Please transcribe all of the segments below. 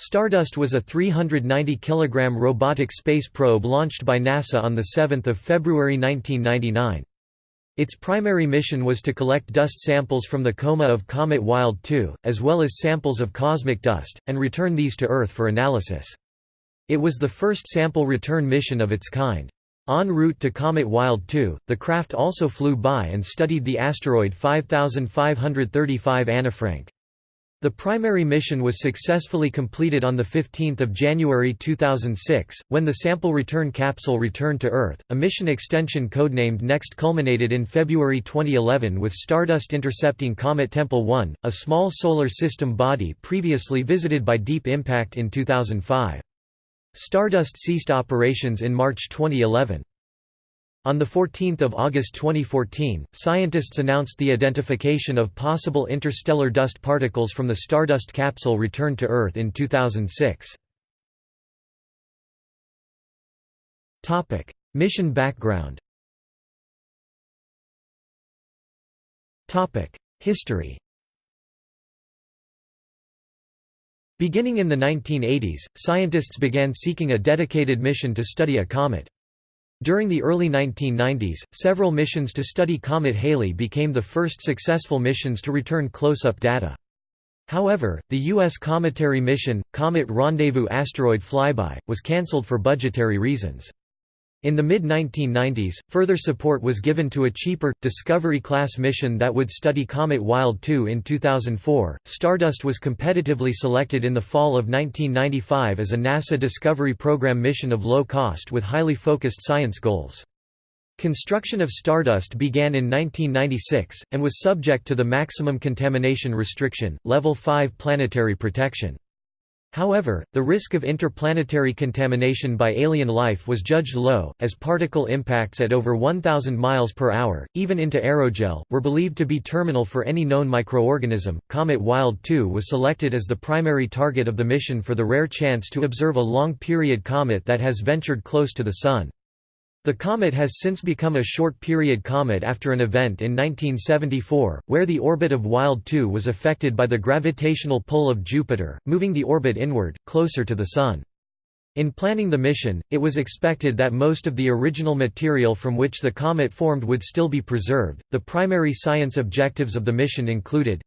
Stardust was a 390 kg robotic space probe launched by NASA on 7 February 1999. Its primary mission was to collect dust samples from the coma of Comet Wild 2, as well as samples of cosmic dust, and return these to Earth for analysis. It was the first sample return mission of its kind. En route to Comet Wild 2, the craft also flew by and studied the asteroid 5535 Annefrank. The primary mission was successfully completed on 15 January 2006, when the sample return capsule returned to Earth. A mission extension codenamed NEXT culminated in February 2011 with Stardust intercepting Comet Tempel 1, a small solar system body previously visited by Deep Impact in 2005. Stardust ceased operations in March 2011. On 14 August 2014, scientists announced the identification of possible interstellar dust particles from the Stardust capsule returned to Earth in 2006. Mission background History Beginning in the 1980s, scientists began seeking a dedicated mission to study a comet. During the early 1990s, several missions to study Comet Halley became the first successful missions to return close-up data. However, the U.S. cometary mission, Comet Rendezvous Asteroid Flyby, was cancelled for budgetary reasons. In the mid-1990s, further support was given to a cheaper, Discovery-class mission that would study Comet Wild 2 in 2004. Stardust was competitively selected in the fall of 1995 as a NASA Discovery Program mission of low cost with highly focused science goals. Construction of Stardust began in 1996, and was subject to the Maximum Contamination Restriction, Level 5 planetary protection. However, the risk of interplanetary contamination by alien life was judged low, as particle impacts at over 1,000 miles per hour, even into aerogel, were believed to be terminal for any known microorganism. Comet Wild 2 was selected as the primary target of the mission for the rare chance to observe a long period comet that has ventured close to the Sun. The comet has since become a short-period comet after an event in 1974, where the orbit of Wild 2 was affected by the gravitational pull of Jupiter, moving the orbit inward, closer to the Sun. In planning the mission, it was expected that most of the original material from which the comet formed would still be preserved. The primary science objectives of the mission included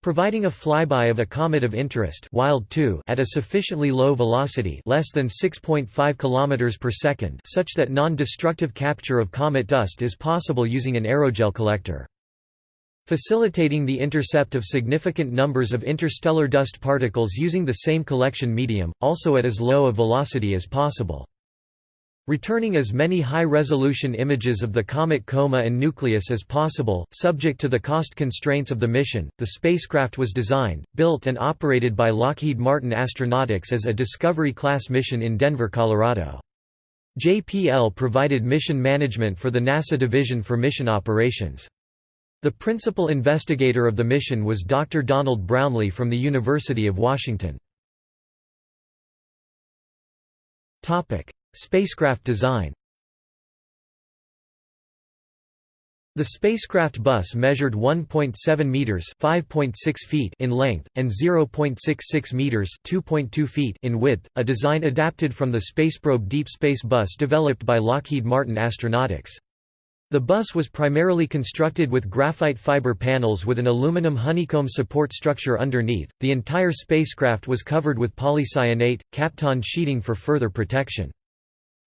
Providing a flyby of a comet of interest Wild 2 at a sufficiently low velocity less than 6.5 km per second such that non-destructive capture of comet dust is possible using an aerogel collector. Facilitating the intercept of significant numbers of interstellar dust particles using the same collection medium, also at as low a velocity as possible. Returning as many high-resolution images of the comet coma and nucleus as possible, subject to the cost constraints of the mission, the spacecraft was designed, built and operated by Lockheed Martin Astronautics as a Discovery-class mission in Denver, Colorado. JPL provided mission management for the NASA Division for Mission Operations. The principal investigator of the mission was Dr. Donald Brownlee from the University of Washington. Spacecraft design The spacecraft bus measured 1.7 meters (5.6 feet) in length and 0.66 meters (2.2 feet) in width, a design adapted from the Spaceprobe Deep Space Bus developed by Lockheed Martin Astronautics. The bus was primarily constructed with graphite fiber panels with an aluminum honeycomb support structure underneath. The entire spacecraft was covered with polycyanate, Kapton sheeting for further protection.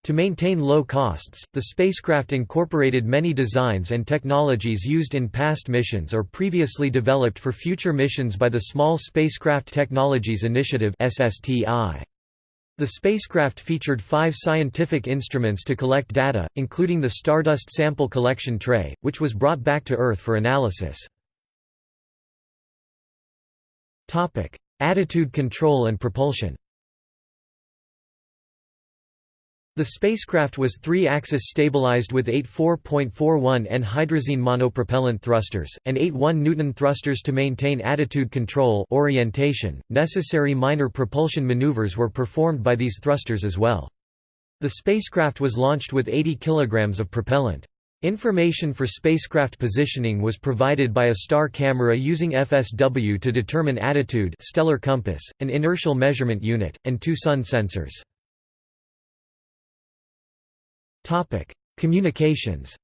To maintain low costs, the spacecraft incorporated many designs and technologies used in past missions or previously developed for future missions by the Small Spacecraft Technologies Initiative The spacecraft featured five scientific instruments to collect data, including the Stardust Sample Collection Tray, which was brought back to Earth for analysis. Attitude control and propulsion The spacecraft was three-axis stabilized with eight 4.41 N hydrazine monopropellant thrusters, and eight 1 Newton thrusters to maintain attitude control orientation. .Necessary minor propulsion maneuvers were performed by these thrusters as well. The spacecraft was launched with 80 kg of propellant. Information for spacecraft positioning was provided by a star camera using FSW to determine attitude stellar compass, an inertial measurement unit, and two sun sensors. Communications.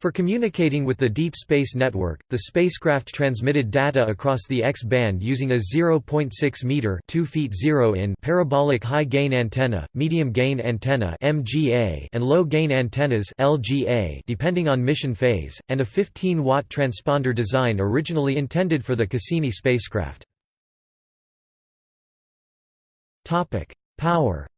For communicating with the Deep Space Network, the spacecraft transmitted data across the X-band using a 0.6 meter (2 feet 0 in) parabolic high-gain antenna, medium-gain antenna and low-gain antennas depending on mission phase, and a 15-watt transponder design originally intended for the Cassini spacecraft. Topic: Power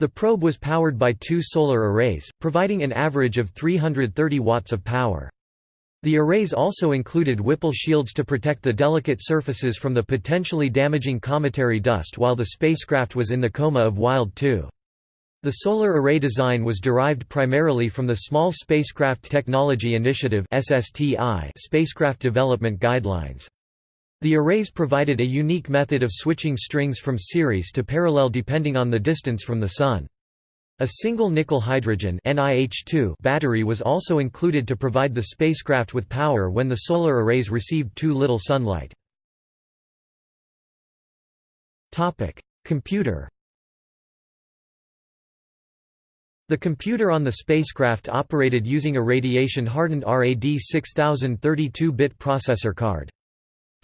the probe was powered by two solar arrays, providing an average of 330 watts of power. The arrays also included Whipple shields to protect the delicate surfaces from the potentially damaging cometary dust while the spacecraft was in the coma of Wild 2. The solar array design was derived primarily from the Small Spacecraft Technology Initiative spacecraft development guidelines. The arrays provided a unique method of switching strings from series to parallel depending on the distance from the Sun. A single nickel hydrogen battery was also included to provide the spacecraft with power when the solar arrays received too little sunlight. Computer The computer on the spacecraft operated using a radiation-hardened RAD 6032-bit processor card.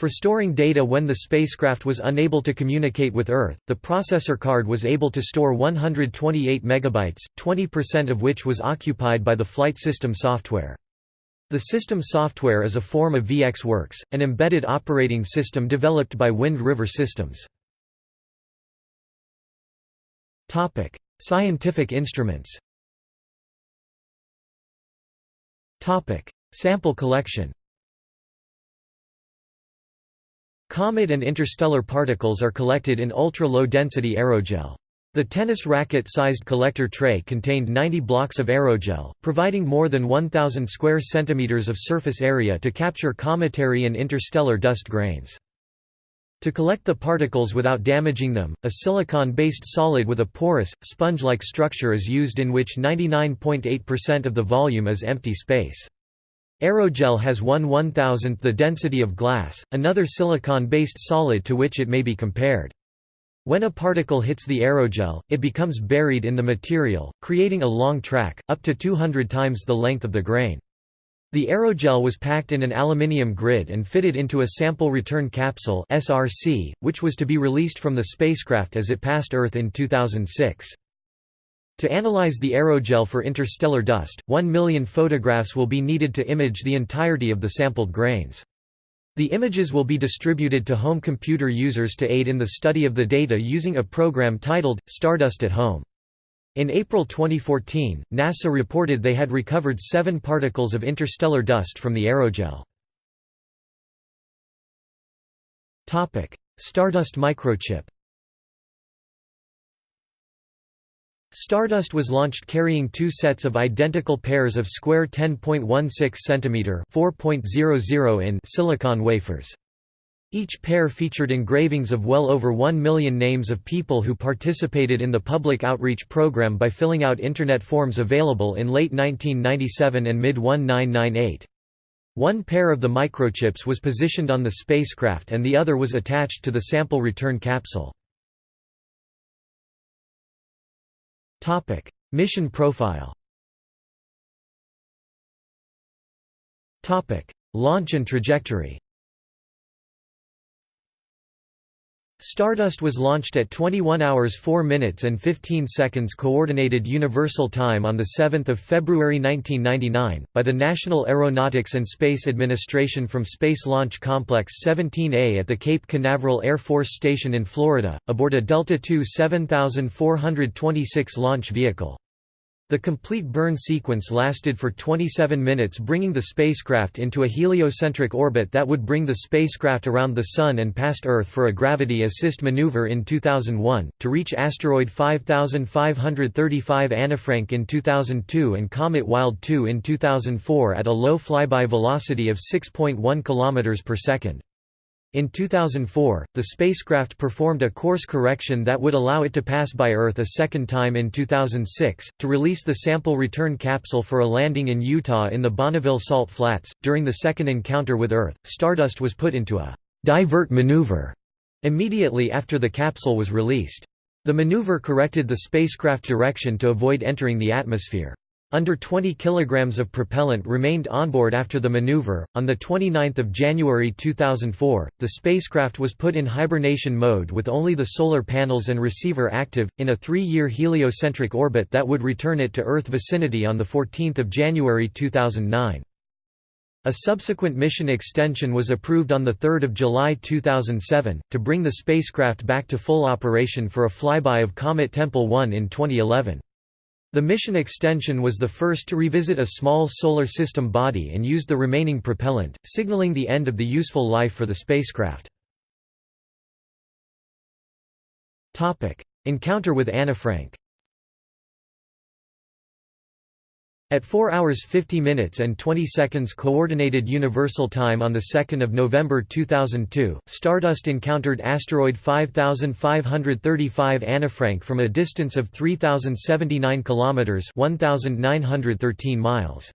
For storing data when the spacecraft was unable to communicate with Earth, the processor card was able to store 128 megabytes, 20% of which was occupied by the flight system software. The system software is a form of VxWorks, an embedded operating system developed by Wind River Systems. Topic: Scientific instruments Topic: Sample collection Comet and interstellar particles are collected in ultra-low density aerogel. The tennis racket-sized collector tray contained 90 blocks of aerogel, providing more than 1,000 square centimeters of surface area to capture cometary and interstellar dust grains. To collect the particles without damaging them, a silicon-based solid with a porous, sponge-like structure is used in which 99.8% of the volume is empty space. Aerogel has 1 1000th the density of glass, another silicon-based solid to which it may be compared. When a particle hits the aerogel, it becomes buried in the material, creating a long track, up to 200 times the length of the grain. The aerogel was packed in an aluminium grid and fitted into a sample return capsule SRC, which was to be released from the spacecraft as it passed Earth in 2006. To analyze the aerogel for interstellar dust, 1 million photographs will be needed to image the entirety of the sampled grains. The images will be distributed to home computer users to aid in the study of the data using a program titled, Stardust at Home. In April 2014, NASA reported they had recovered seven particles of interstellar dust from the aerogel. Stardust microchip Stardust was launched carrying two sets of identical pairs of square 10.16 cm 4.00 in silicon wafers. Each pair featured engravings of well over 1 million names of people who participated in the public outreach program by filling out Internet forms available in late 1997 and mid-1998. One pair of the microchips was positioned on the spacecraft and the other was attached to the sample return capsule. Topic: Mission profile. Topic: Launch and trajectory. Stardust was launched at 21 hours 4 minutes and 15 seconds Coordinated Universal Time on 7 February 1999, by the National Aeronautics and Space Administration from Space Launch Complex 17A at the Cape Canaveral Air Force Station in Florida, aboard a Delta II 7426 launch vehicle. The complete burn sequence lasted for 27 minutes bringing the spacecraft into a heliocentric orbit that would bring the spacecraft around the Sun and past Earth for a gravity assist maneuver in 2001, to reach asteroid 5535 Annefrank in 2002 and comet Wild 2 in 2004 at a low flyby velocity of 6.1 km per second. In 2004, the spacecraft performed a course correction that would allow it to pass by Earth a second time in 2006, to release the sample return capsule for a landing in Utah in the Bonneville Salt Flats. During the second encounter with Earth, Stardust was put into a divert maneuver immediately after the capsule was released. The maneuver corrected the spacecraft direction to avoid entering the atmosphere. Under 20 kilograms of propellant remained onboard after the maneuver. On the 29th of January 2004, the spacecraft was put in hibernation mode with only the solar panels and receiver active in a 3-year heliocentric orbit that would return it to Earth vicinity on the 14th of January 2009. A subsequent mission extension was approved on 3 July 2007, to bring the spacecraft back to full operation for a flyby of Comet Tempel 1 in 2011. The mission extension was the first to revisit a small Solar System body and used the remaining propellant, signaling the end of the useful life for the spacecraft. Encounter with Annefrank At 4 hours 50 minutes and 20 seconds Coordinated Universal Time on 2 November 2002, Stardust encountered asteroid 5535 Annefrank from a distance of 3079 kilometers, 1913 miles.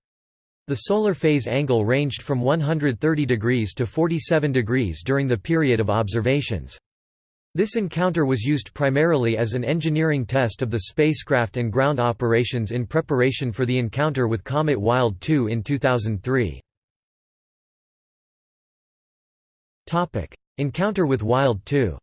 The solar phase angle ranged from 130 degrees to 47 degrees during the period of observations. This encounter was used primarily as an engineering test of the spacecraft and ground operations in preparation for the encounter with Comet Wild 2 in 2003. Encounter with Wild 2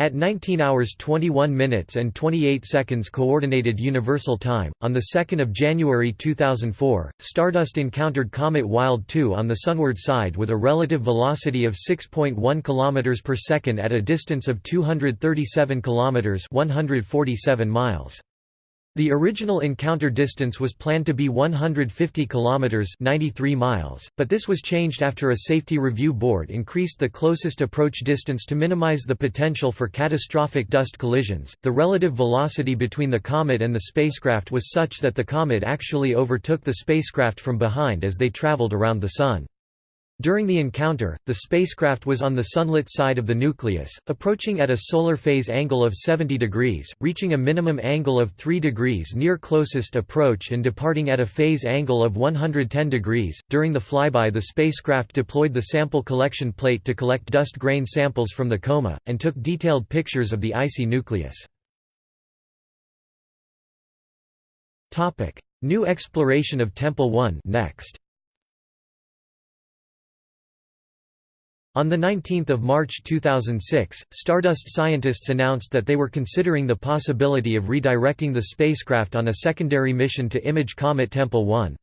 At 19 hours 21 minutes and 28 seconds Coordinated Universal Time, on 2 January 2004, Stardust encountered Comet Wild 2 on the sunward side with a relative velocity of 6.1 km per second at a distance of 237 km 147 miles. The original encounter distance was planned to be 150 kilometers (93 miles), but this was changed after a safety review board increased the closest approach distance to minimize the potential for catastrophic dust collisions. The relative velocity between the comet and the spacecraft was such that the comet actually overtook the spacecraft from behind as they traveled around the sun. During the encounter, the spacecraft was on the sunlit side of the nucleus, approaching at a solar phase angle of 70 degrees, reaching a minimum angle of 3 degrees near closest approach and departing at a phase angle of 110 degrees. During the flyby, the spacecraft deployed the sample collection plate to collect dust grain samples from the coma, and took detailed pictures of the icy nucleus. Topic: New exploration of Tempel 1 next. On 19 March 2006, Stardust scientists announced that they were considering the possibility of redirecting the spacecraft on a secondary mission to image Comet Tempel 1.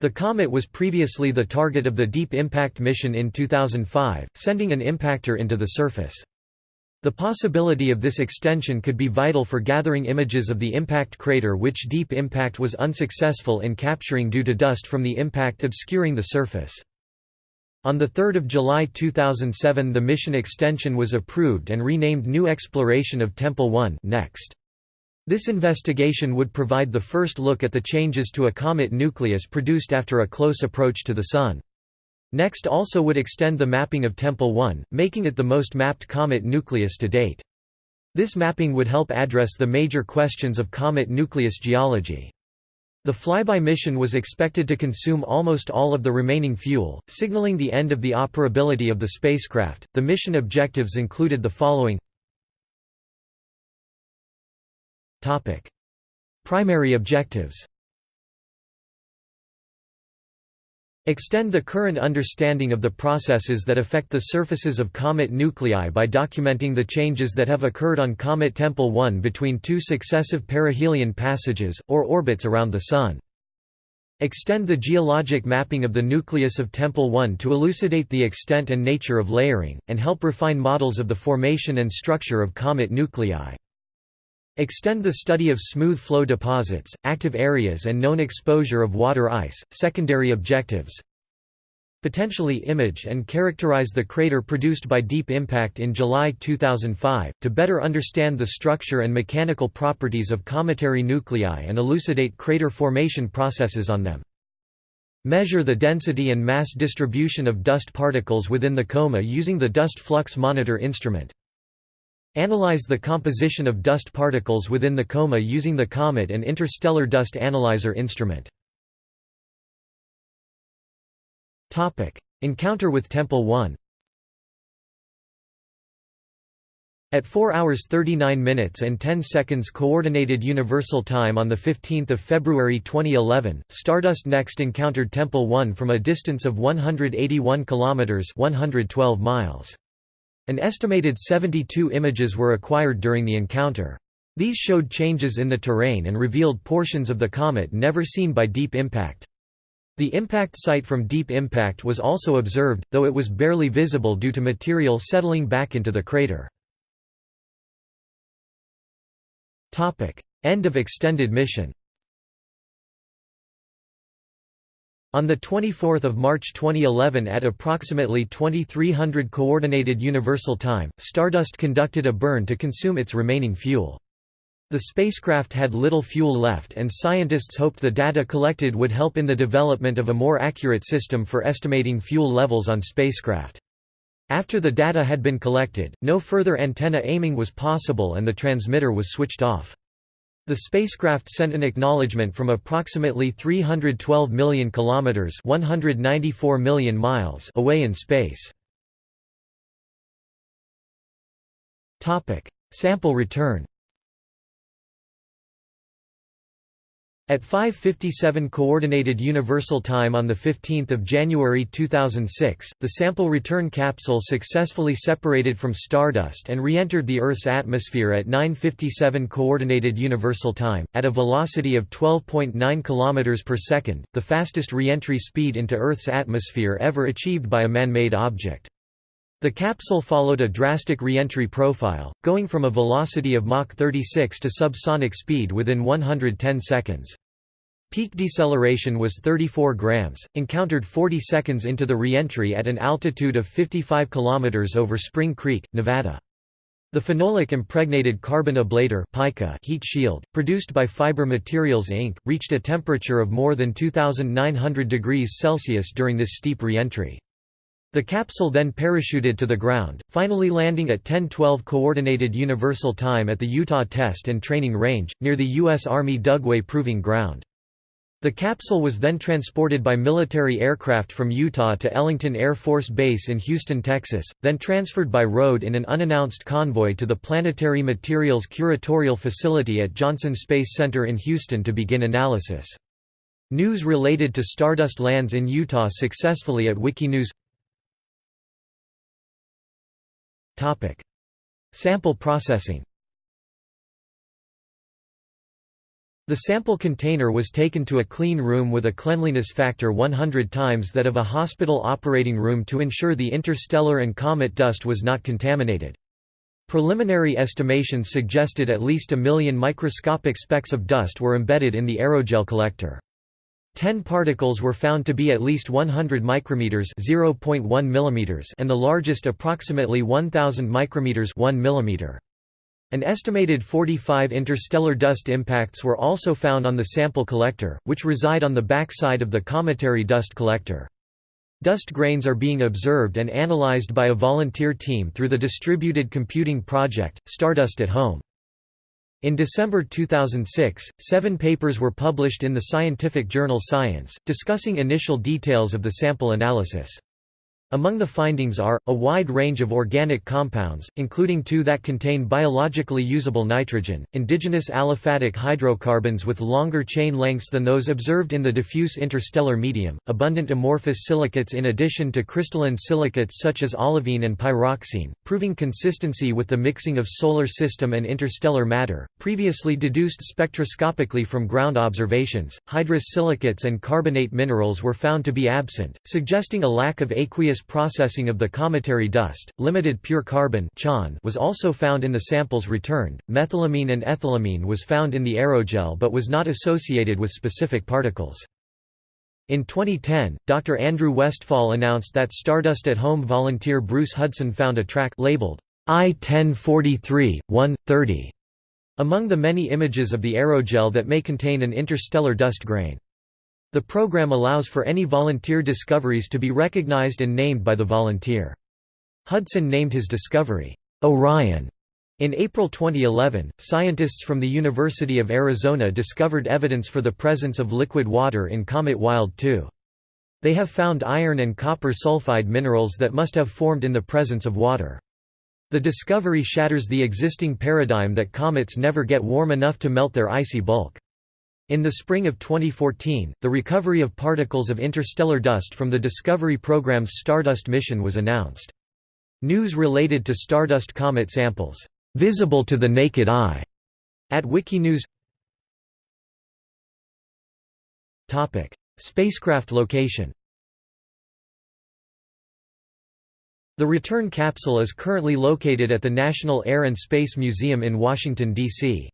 The comet was previously the target of the Deep Impact mission in 2005, sending an impactor into the surface. The possibility of this extension could be vital for gathering images of the impact crater which Deep Impact was unsuccessful in capturing due to dust from the impact obscuring the surface. On 3 July 2007 the mission extension was approved and renamed New Exploration of Tempel 1 next. This investigation would provide the first look at the changes to a comet nucleus produced after a close approach to the Sun. NEXT also would extend the mapping of Tempel 1, making it the most mapped comet nucleus to date. This mapping would help address the major questions of comet nucleus geology. The flyby mission was expected to consume almost all of the remaining fuel, signaling the end of the operability of the spacecraft. The mission objectives included the following. Topic: Primary objectives Extend the current understanding of the processes that affect the surfaces of comet nuclei by documenting the changes that have occurred on Comet Tempel 1 between two successive perihelion passages, or orbits around the Sun. Extend the geologic mapping of the nucleus of Tempel 1 to elucidate the extent and nature of layering, and help refine models of the formation and structure of comet nuclei. Extend the study of smooth flow deposits, active areas and known exposure of water ice. Secondary objectives Potentially image and characterize the crater produced by Deep Impact in July 2005, to better understand the structure and mechanical properties of cometary nuclei and elucidate crater formation processes on them. Measure the density and mass distribution of dust particles within the coma using the Dust Flux Monitor instrument. Analyze the composition of dust particles within the coma using the COMET and Interstellar Dust Analyzer instrument. Encounter with Tempel 1 At 4 hours 39 minutes and 10 seconds Coordinated Universal Time on 15 February 2011, Stardust next encountered Tempel 1 from a distance of 181 kilometers (112 miles). An estimated 72 images were acquired during the encounter. These showed changes in the terrain and revealed portions of the comet never seen by Deep Impact. The impact site from Deep Impact was also observed, though it was barely visible due to material settling back into the crater. End of extended mission On 24 March 2011 at approximately 2300 Coordinated Universal Time, Stardust conducted a burn to consume its remaining fuel. The spacecraft had little fuel left and scientists hoped the data collected would help in the development of a more accurate system for estimating fuel levels on spacecraft. After the data had been collected, no further antenna aiming was possible and the transmitter was switched off. The spacecraft sent an acknowledgement from approximately 312 million kilometers, 194 million miles away in space. Topic: Sample return. At 5:57 coordinated universal time on the 15th of January 2006, the sample return capsule successfully separated from stardust and re-entered the Earth's atmosphere at 9:57 coordinated universal time at a velocity of 12.9 km per second, the fastest re-entry speed into Earth's atmosphere ever achieved by a man-made object. The capsule followed a drastic re-entry profile, going from a velocity of Mach 36 to subsonic speed within 110 seconds. Peak deceleration was 34 grams, encountered 40 seconds into the re-entry at an altitude of 55 km over Spring Creek, Nevada. The phenolic impregnated carbon ablator pica heat shield, produced by Fiber Materials Inc., reached a temperature of more than 2,900 degrees Celsius during this steep re-entry. The capsule then parachuted to the ground, finally landing at 10:12 coordinated universal time at the Utah Test and Training Range near the US Army Dugway Proving Ground. The capsule was then transported by military aircraft from Utah to Ellington Air Force Base in Houston, Texas, then transferred by road in an unannounced convoy to the Planetary Materials Curatorial Facility at Johnson Space Center in Houston to begin analysis. News related to Stardust lands in Utah successfully at Wikinews Sample processing The sample container was taken to a clean room with a cleanliness factor 100 times that of a hospital operating room to ensure the interstellar and comet dust was not contaminated. Preliminary estimations suggested at least a million microscopic specks of dust were embedded in the aerogel collector. Ten particles were found to be at least 100 micrometers (0.1 mm) and the largest approximately 1000 micrometers (1 mm). An estimated 45 interstellar dust impacts were also found on the sample collector, which reside on the backside of the cometary dust collector. Dust grains are being observed and analyzed by a volunteer team through the Distributed Computing Project, Stardust at Home. In December 2006, seven papers were published in the scientific journal Science, discussing initial details of the sample analysis. Among the findings are, a wide range of organic compounds, including two that contain biologically usable nitrogen, indigenous aliphatic hydrocarbons with longer chain lengths than those observed in the diffuse interstellar medium, abundant amorphous silicates in addition to crystalline silicates such as olivine and pyroxene, proving consistency with the mixing of solar system and interstellar matter, previously deduced spectroscopically from ground observations. Hydrous silicates and carbonate minerals were found to be absent, suggesting a lack of aqueous processing of the cometary dust, limited pure carbon was also found in the samples returned. Methylamine and ethylamine was found in the aerogel but was not associated with specific particles. In 2010, Dr. Andrew Westphal announced that Stardust at Home volunteer Bruce Hudson found a track labeled I-1043, 130 among the many images of the aerogel that may contain an interstellar dust grain. The program allows for any volunteer discoveries to be recognized and named by the volunteer. Hudson named his discovery, Orion. In April 2011, scientists from the University of Arizona discovered evidence for the presence of liquid water in Comet Wild 2. They have found iron and copper sulfide minerals that must have formed in the presence of water. The discovery shatters the existing paradigm that comets never get warm enough to melt their icy bulk. In the spring of 2014, the recovery of particles of interstellar dust from the Discovery program's Stardust mission was announced. News related to Stardust comet samples, "...visible to the naked eye", at Wikinews Spacecraft location The return capsule is currently located at the National Air and Space Museum in Washington, D.C.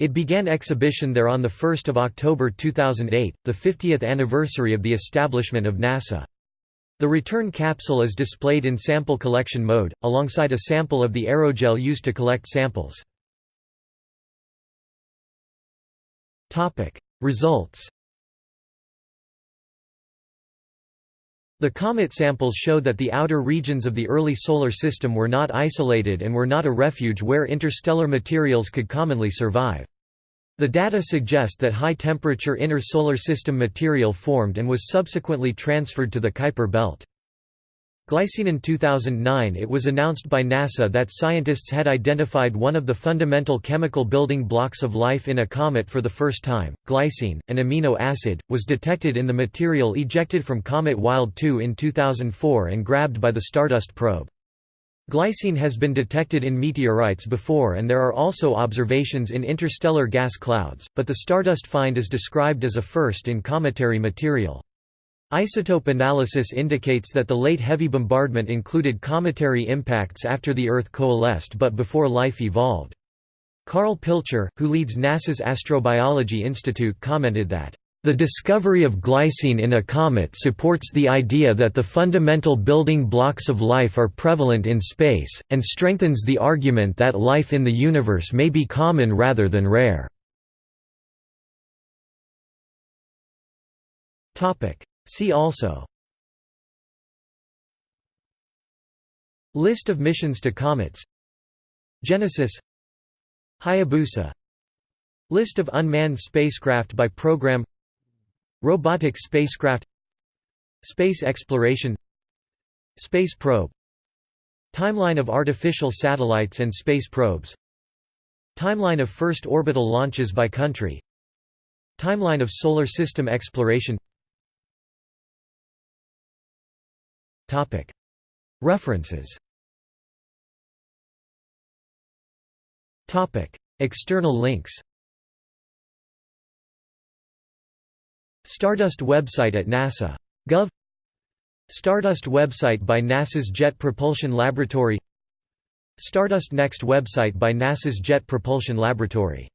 It began exhibition there on 1 October 2008, the 50th anniversary of the establishment of NASA. The return capsule is displayed in sample collection mode, alongside a sample of the aerogel used to collect samples. Results The comet samples show that the outer regions of the early Solar System were not isolated and were not a refuge where interstellar materials could commonly survive. The data suggest that high-temperature inner Solar System material formed and was subsequently transferred to the Kuiper belt. Glycine in 2009 it was announced by NASA that scientists had identified one of the fundamental chemical building blocks of life in a comet for the first time. Glycine, an amino acid, was detected in the material ejected from Comet Wild 2 in 2004 and grabbed by the Stardust probe. Glycine has been detected in meteorites before and there are also observations in interstellar gas clouds, but the Stardust find is described as a first in cometary material. Isotope analysis indicates that the late heavy bombardment included cometary impacts after the Earth coalesced but before life evolved. Carl Pilcher, who leads NASA's Astrobiology Institute commented that, "...the discovery of glycine in a comet supports the idea that the fundamental building blocks of life are prevalent in space, and strengthens the argument that life in the universe may be common rather than rare." See also. List of missions to comets. Genesis. Hayabusa. List of unmanned spacecraft by program. Robotic spacecraft. Space exploration. Space probe. Timeline of artificial satellites and space probes. Timeline of first orbital launches by country. Timeline of Solar System exploration References. External links. Stardust website at NASA. Gov. Stardust website by NASA's Jet Propulsion Laboratory. Stardust Next website by NASA's Jet Propulsion Laboratory